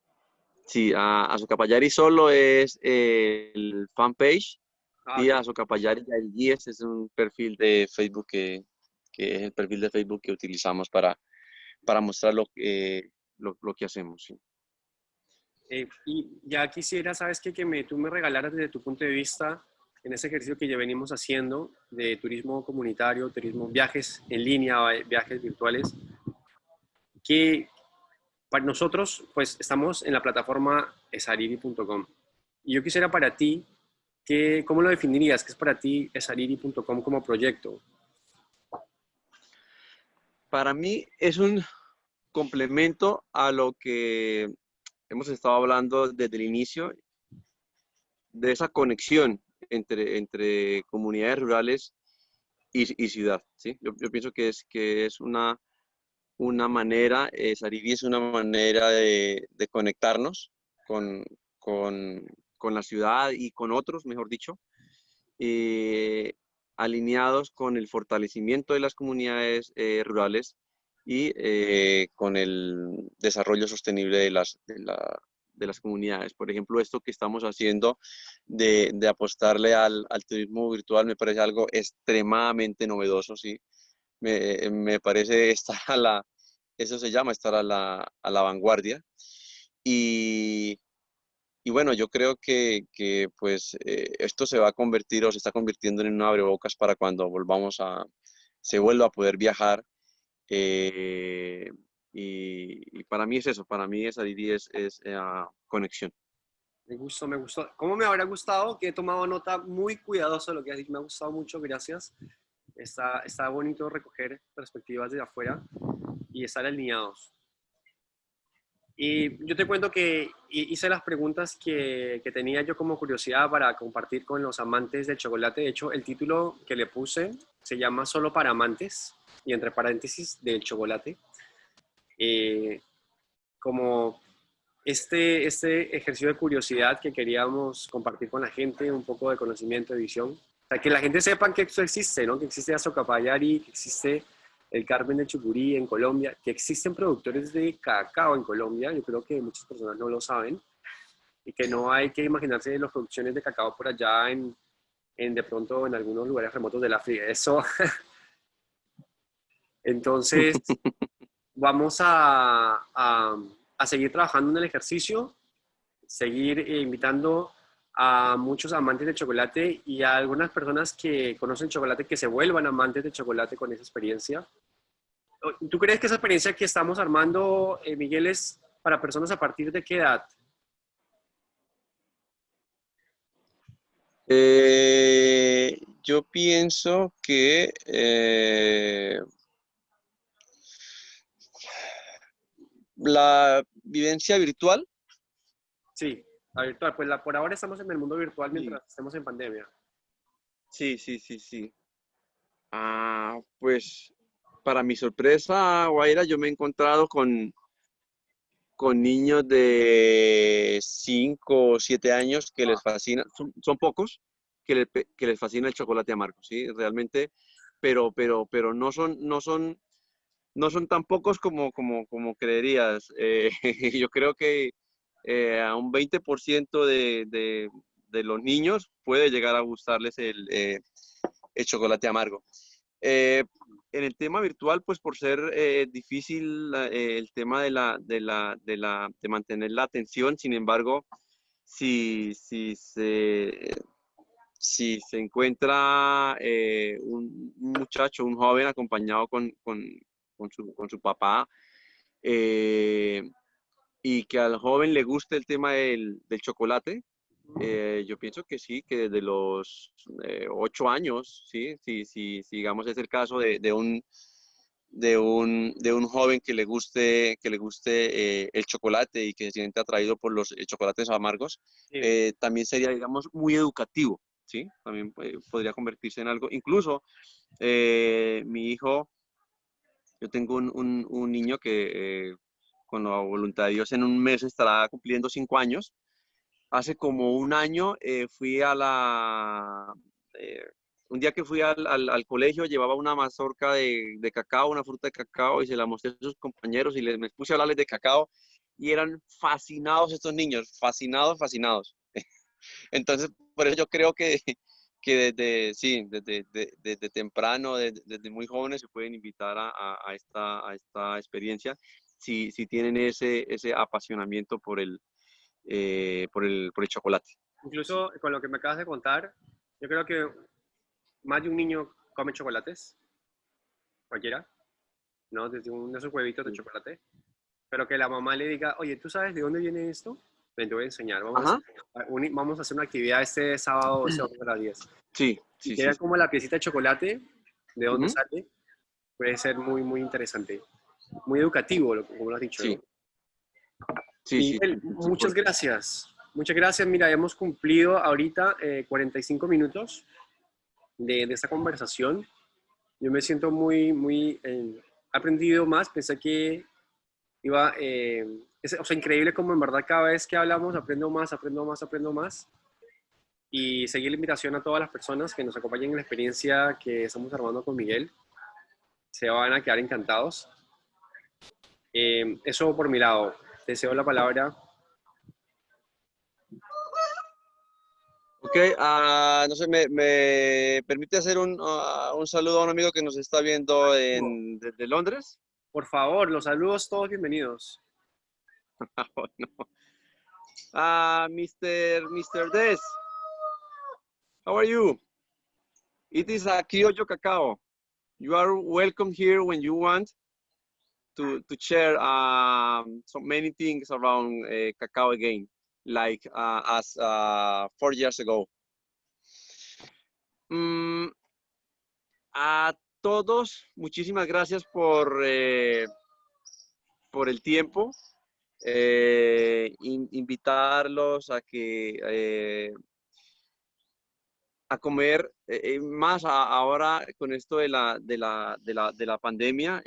Sí, uh, Azocapayari solo es el fanpage ah, y Azocapayari Yariguíes es un perfil de Facebook que, que, es el perfil de Facebook que utilizamos para, para mostrar lo, que lo, lo que hacemos. Sí. Eh, y ya quisiera, ¿sabes qué? Que me, tú me regalaras desde tu punto de vista en ese ejercicio que ya venimos haciendo de turismo comunitario, turismo, viajes en línea, viajes virtuales, que para nosotros, pues estamos en la plataforma esariri.com. Y yo quisiera para ti, que, ¿cómo lo definirías? ¿Qué es para ti esariri.com como proyecto? Para mí es un complemento a lo que hemos estado hablando desde el inicio, de esa conexión entre, entre comunidades rurales y, ciudad. ¿sí? Yo, pienso que es, que es una, una manera, eh, Saribi es una manera de, conectarnos con, con, con, la ciudad y con otros, mejor dicho, eh, alineados con el fortalecimiento de las comunidades eh, rurales y eh, con el desarrollo sostenible de las, de, las comunidades. Por ejemplo, esto que estamos haciendo de, de apostarle al, al, turismo virtual me parece algo extremadamente novedoso, ¿sí? Me, me parece estar a la, eso se llama estar a la, a la vanguardia. Y, y, bueno, yo creo que, que pues eh, esto se va a convertir o se está convirtiendo en un abrebocas para cuando volvamos a, se vuelva a poder viajar eh, y, para mí es eso, para mí esa es, es eh, conexión. Me gustó, me gustó. ¿Cómo me habrá gustado? Que he tomado nota muy cuidadoso de lo que has dicho. Me ha gustado mucho, gracias. Está, está bonito recoger perspectivas de afuera y estar alineados. Y yo te cuento que hice las preguntas que, que, tenía yo como curiosidad para compartir con los amantes del chocolate. De hecho, el título que le puse se llama Solo para amantes y entre paréntesis del chocolate, eh, como este, este ejercicio de curiosidad que queríamos compartir con la gente, un poco de conocimiento, de visión, o sea, que la gente sepa que esto existe, ¿no? que existe Azocapayari, que existe el Carmen de Chucurí en Colombia, que existen productores de cacao en Colombia, yo creo que muchas personas no lo saben, y que no hay que imaginarse las producciones de cacao por allá en, en de pronto en algunos lugares remotos de la África. Eso entonces, vamos a, seguir trabajando en el ejercicio, seguir eh, invitando a muchos amantes del chocolate y a algunas personas que conocen chocolate que se vuelvan amantes de chocolate con esa experiencia. ¿Tú crees que esa experiencia que estamos armando, eh, Miguel, es para personas a partir de qué edad? Eh, yo pienso que la vivencia virtual. Sí, la virtual. Pues la, por ahora estamos en el mundo virtual mientras estamos en pandemia. Sí, sí, sí, sí. Ah, pues para mi sorpresa, Guaira, yo me he encontrado con, con niños de 5 o 7 años que les fascina, son, pocos, que, que, les fascina el chocolate amargo, ¿sí? Realmente, pero, pero, pero no son, no son no son tan pocos como, como, como creerías. Eh, yo creo que eh, a un 20% de, de, de, los niños puede llegar a gustarles el, eh, el chocolate amargo. en el tema virtual, pues por ser difícil el tema de, la, de, la, de, la, de mantener la atención, sin embargo, si, si se si se encuentra un, muchacho, un joven acompañado con, con, con su, con su papá, eh, y que al joven le guste el tema del, del chocolate, eh, yo pienso que sí, que desde los eh, ocho años, sí, sí, sí, digamos es el caso de, de un de un, de un joven que le guste, que le guste el chocolate y que se siente atraído por los chocolates amargos, también sería, digamos, muy educativo, ¿sí? También podría convertirse en algo. Incluso mi hijo yo tengo un, un, niño que eh, con la voluntad de Dios en un mes estará cumpliendo cinco años. Hace como un año eh, fui a la... Eh, un día que fui al, al, colegio llevaba una mazorca de, de, cacao, una fruta de cacao y se la mostré a sus compañeros y les me puse a hablarles de cacao y eran fascinados estos niños, fascinados, fascinados. Entonces, por eso yo creo que, que desde, sí, desde, desde, temprano, desde, muy jóvenes se pueden invitar a, a, esta, a esta experiencia si, si tienen ese, ese apasionamiento por el, eh, por, el, por el chocolate. Incluso con lo que me acabas de contar, Yo creo que más de un niño come chocolates, cualquiera, ¿no? Desde un de esos huevitos de chocolate. Pero que la mamá le diga, oye, ¿tú sabes de dónde viene esto? Ven, te voy a enseñar. Vamos, a, vamos a hacer una actividad este sábado, este a las 10. Sí, sí. Sí, como la piecita de chocolate, de dónde sale, puede ser muy, muy interesante. Muy educativo, como lo has dicho. Sí. Sí, sí, muchas gracias. Muchas gracias. Mira, hemos cumplido ahorita 45 eh, minutos de, de, esta conversación. Yo me siento muy, muy eh, aprendido más. Pensé que iba, eh, es, increíble como en verdad cada vez que hablamos aprendo más, aprendo más, aprendo más. Y seguir la invitación a todas las personas que nos acompañen en la experiencia que estamos armando con Miguel. Se van a quedar encantados. Eh, eso por mi lado. Deseo la palabra Ok, uh, no sé, me, me, permite hacer un, uh, un, saludo a un amigo que nos está viendo en, desde Londres. Por favor, los saludos todos bienvenidos. oh, no. uh, Mr. Mr. Des, how are you? It is a Kyoto Cacao. You are welcome here when you want to, to share um, so many things around uh, cacao again like uh, as uh, four years ago. Mm, a todos, muchísimas gracias por, eh, por el tiempo. Eh, invitarlos a que eh, a comer más ahora con esto de la, de la, de la, de la pandemia,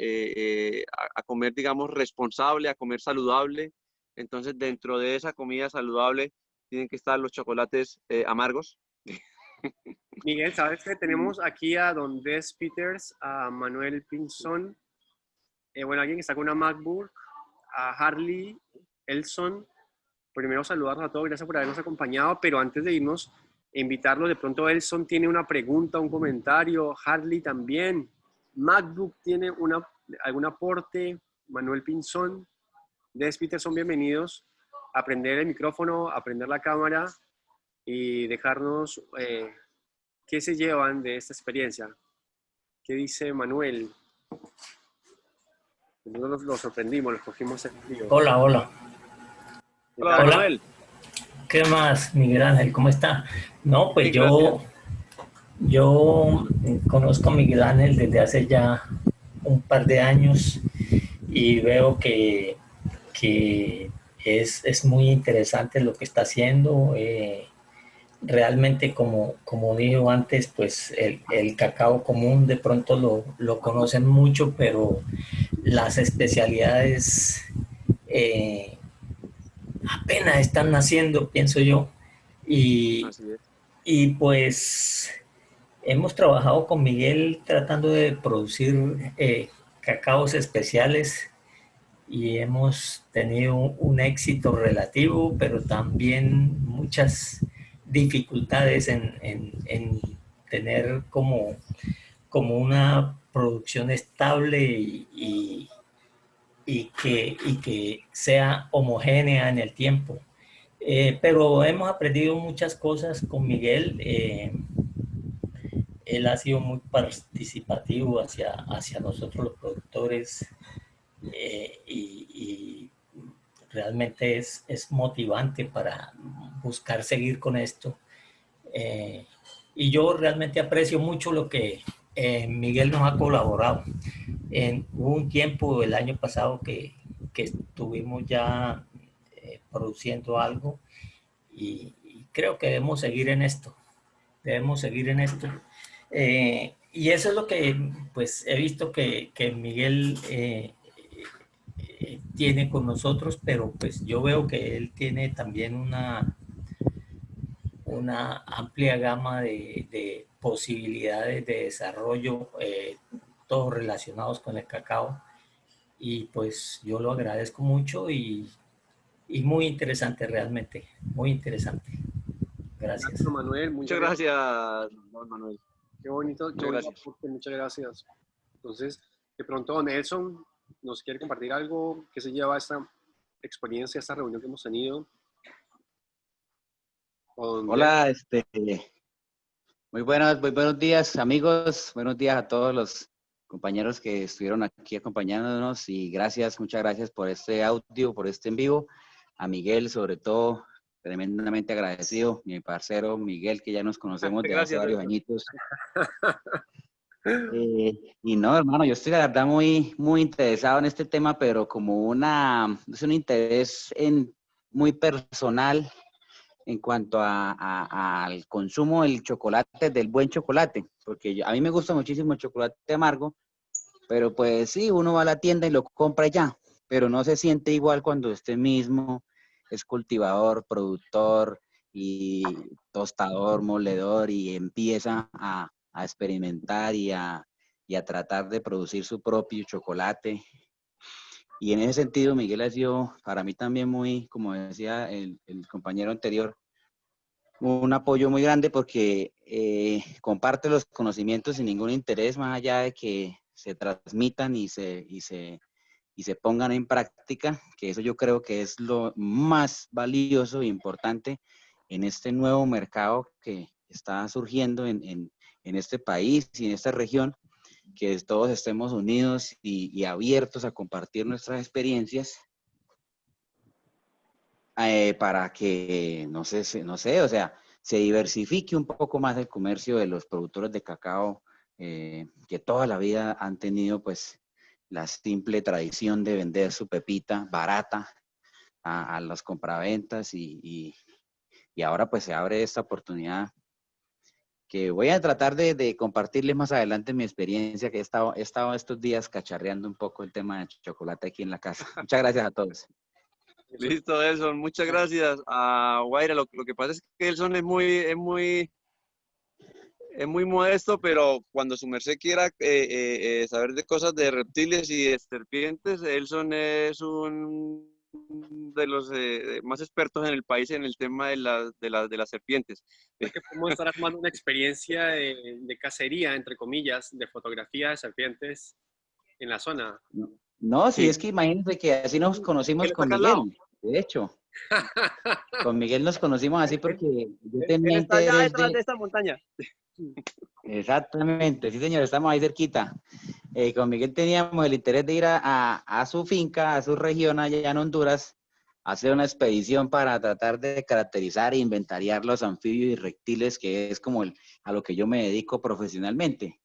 a, comer, digamos, responsable, a comer saludable, entonces, dentro de esa comida saludable tienen que estar los chocolates amargos. Miguel, ¿sabes que tenemos aquí a Don Des Peters, a Manuel Pinzón, eh, bueno, alguien que está con una MacBook, a Harley, Elson. Primero saludarnos a todos, gracias por habernos acompañado, pero antes de irnos, invitarlos, de pronto Elson tiene una pregunta, un comentario, Harley también, MacBook tiene una, algún aporte, Manuel Pinzón, Des son bienvenidos. A aprender el micrófono, a aprender la cámara y dejarnos eh, qué se llevan de esta experiencia. ¿Qué dice Manuel? Nosotros lo sorprendimos, lo cogimos en vivo. Hola, hola. Hola, Manuel. ¿Qué más, Miguel Ángel? ¿Cómo está? No, pues yo, yo conozco a Miguel Ángel desde hace ya un par de años y veo que que es, es, muy interesante lo que está haciendo. Eh, realmente, como, como dijo antes, pues el, el cacao común de pronto lo, lo, conocen mucho, pero las especialidades eh, apenas están naciendo, pienso yo. Y, y pues hemos trabajado con Miguel tratando de producir eh, cacaos especiales y hemos tenido un éxito relativo, pero también muchas dificultades en, en, tener como, como una producción estable y, y, que, y que sea homogénea en el tiempo. Eh, pero hemos aprendido muchas cosas con Miguel. Eh, él ha sido muy participativo hacia, hacia nosotros los productores eh, y, realmente es, es, motivante para buscar seguir con esto. Eh, y yo realmente aprecio mucho lo que eh, Miguel nos ha colaborado. En, hubo un tiempo el año pasado que, que estuvimos ya produciendo algo y, creo que debemos seguir en esto. Debemos seguir en esto. y eso es lo que pues he visto que, que Miguel tiene con nosotros, pero pues yo veo que él tiene también una, una amplia gama de, posibilidades de desarrollo, eh, todos relacionados con el cacao. Y pues yo lo agradezco mucho y, y muy interesante realmente, muy interesante. Gracias. Manuel. Muchas gracias, Manuel. Qué bonito, muchas gracias. muchas gracias. Entonces, de pronto Nelson, nos quiere compartir algo que se lleva a esta experiencia, esta reunión que hemos tenido. Hola, este, Muy buenos, muy buenos días, amigos. Buenos días a todos los compañeros que estuvieron aquí acompañándonos y gracias, muchas gracias por este audio, por este en vivo. A Miguel, sobre todo, tremendamente agradecido. Mi parcero Miguel, que ya nos conocemos de hace varios añitos. Eh, y no, hermano, yo estoy la verdad muy, muy interesado en este tema, pero como una, es un interés en, muy personal en cuanto a, al consumo del chocolate, del buen chocolate, porque a mí me gusta muchísimo el chocolate amargo, pero pues sí, uno va a la tienda y lo compra ya, pero no se siente igual cuando usted mismo es cultivador, productor y tostador, moledor y empieza a, a experimentar y a, y a tratar de producir su propio chocolate. Y en ese sentido, Miguel ha sido para mí también muy, como decía el, compañero anterior, un apoyo muy grande porque eh, comparte los conocimientos sin ningún interés, más allá de que se transmitan y se, y se, y se pongan en práctica, que eso yo creo que es lo más valioso e importante en este nuevo mercado que está surgiendo en, en, en este país y en esta región, que todos estemos unidos y, abiertos a compartir nuestras experiencias eh, para que, no sé, no sé, o sea, se diversifique un poco más el comercio de los productores de cacao eh, que toda la vida han tenido pues la simple tradición de vender su pepita barata a, las compraventas y, y ahora pues se abre esta oportunidad que voy a tratar de, compartirles más adelante mi experiencia, que he estado, he estado estos días cacharreando un poco el tema de chocolate aquí en la casa. Muchas gracias a todos. Listo, Elson. Muchas gracias a Guaira. Lo, que pasa es que Elson es muy, es muy, es muy modesto, pero cuando su merced quiera eh, eh, eh, saber de cosas de reptiles y de serpientes, Elson es un de los eh, más expertos en el país en el tema de, de, de las serpientes. Es que podemos estar armando una experiencia de, cacería, entre comillas, de fotografía de serpientes en la zona. No, sí, es que imagínense que así nos conocimos con Miguel, de hecho. con Miguel nos conocimos así porque yo tenía Está allá detrás de esta montaña. Exactamente, sí señor, estamos ahí cerquita. Eh, con Miguel teníamos el interés de ir a, su finca, a su región allá en Honduras, a hacer una expedición para tratar de caracterizar e inventariar los anfibios y reptiles, que es como a lo que yo me dedico profesionalmente.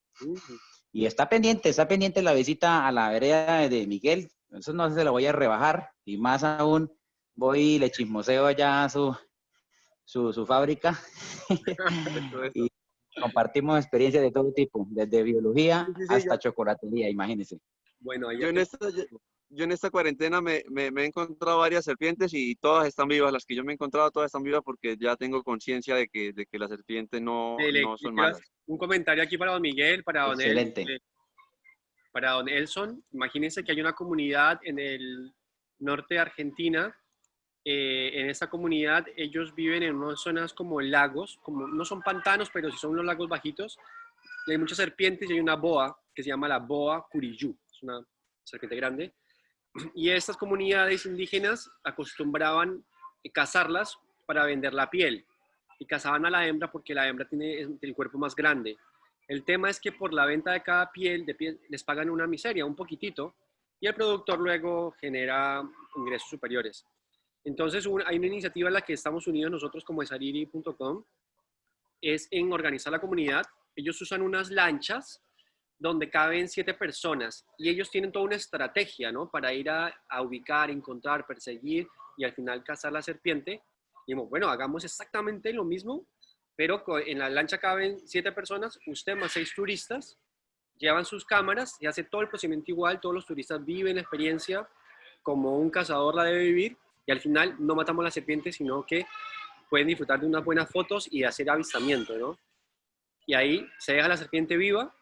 Y está pendiente, está pendiente la visita a la vereda de Miguel, eso no se lo voy a rebajar, y más aún voy y le chismoseo allá a su, su, fábrica. compartimos experiencias de todo tipo, desde biología hasta chocolatería, imagínense. Bueno, yo en, esta, yo, en esta cuarentena me, me, he encontrado varias serpientes y todas están vivas. Las que yo me he encontrado, todas están vivas porque ya tengo conciencia de que, de que las serpientes no, no son malas. Un comentario aquí para don Miguel, para don, Excelente. El, para don Elson. Imagínense que hay una comunidad en el norte de Argentina eh, en esta comunidad ellos viven en unas zonas como lagos, como no son pantanos, pero sí son unos lagos bajitos. Hay muchas serpientes y hay una boa que se llama la boa curiyú, es una serpiente grande. Y estas comunidades indígenas acostumbraban cazarlas para vender la piel. Y cazaban a la hembra porque la hembra tiene el cuerpo más grande. El tema es que por la venta de cada piel les pagan una miseria, un poquitito, y el productor luego genera ingresos superiores. Entonces, hay una iniciativa en la que estamos unidos nosotros como esariri.com, es en organizar la comunidad. Ellos usan unas lanchas donde caben siete personas y ellos tienen toda una estrategia, ¿no? Para ir a, ubicar, encontrar, perseguir y al final cazar la serpiente. Y dijimos, bueno, hagamos exactamente lo mismo, pero en la lancha caben siete personas, usted más seis turistas, llevan sus cámaras y hace todo el procedimiento igual, todos los turistas viven la experiencia como un cazador la debe vivir y al final no matamos a la serpiente, sino que pueden disfrutar de unas buenas fotos y hacer avistamiento, ¿no? Y ahí se deja la serpiente viva,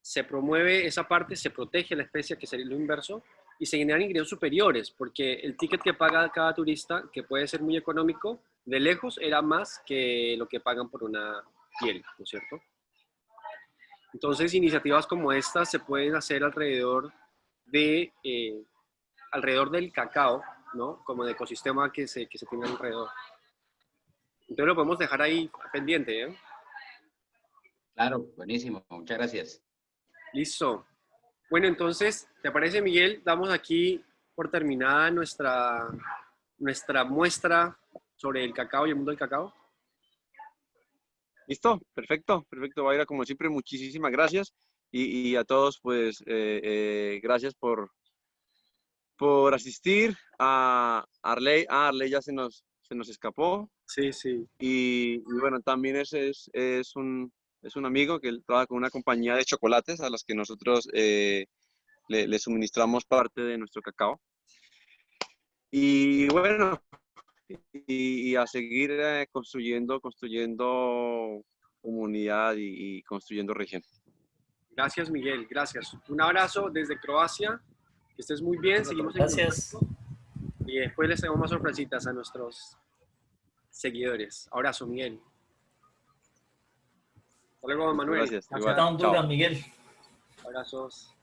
se promueve esa parte, se protege la especie, que sería lo inverso, y se generan ingresos superiores, porque el ticket que paga cada turista, que puede ser muy económico, de lejos era más que lo que pagan por una piel, ¿no es cierto? Entonces, iniciativas como estas se pueden hacer alrededor, de, eh, alrededor del cacao, ¿no? Como de ecosistema que se, que se tiene alrededor. Entonces lo podemos dejar ahí pendiente, ¿eh? Claro, buenísimo. Muchas gracias. Listo. Bueno, entonces, ¿te parece, Miguel? Damos aquí por terminada nuestra, nuestra muestra sobre el cacao y el mundo del cacao. Listo, perfecto, perfecto, Vaira. Como siempre, muchísimas gracias. Y, y a todos, pues, eh, eh, gracias por, por asistir. A Arley, ah, Arley ya se nos, se nos escapó. Sí, sí. Y, y bueno, también es, es, es, un, es un amigo que trabaja con una compañía de chocolates a las que nosotros eh, le, le suministramos parte de nuestro cacao. Y bueno, y, y a seguir eh, construyendo, construyendo comunidad y, y construyendo región. Gracias, Miguel. Gracias. Un abrazo desde Croacia. Que estés muy bien. Seguimos en Gracias. contacto. Y después les tengo más sorpresitas a nuestros seguidores. Abrazo, Miguel. Hasta luego, Manuel. Gracias. Honduras, Chao. Miguel. Abrazos.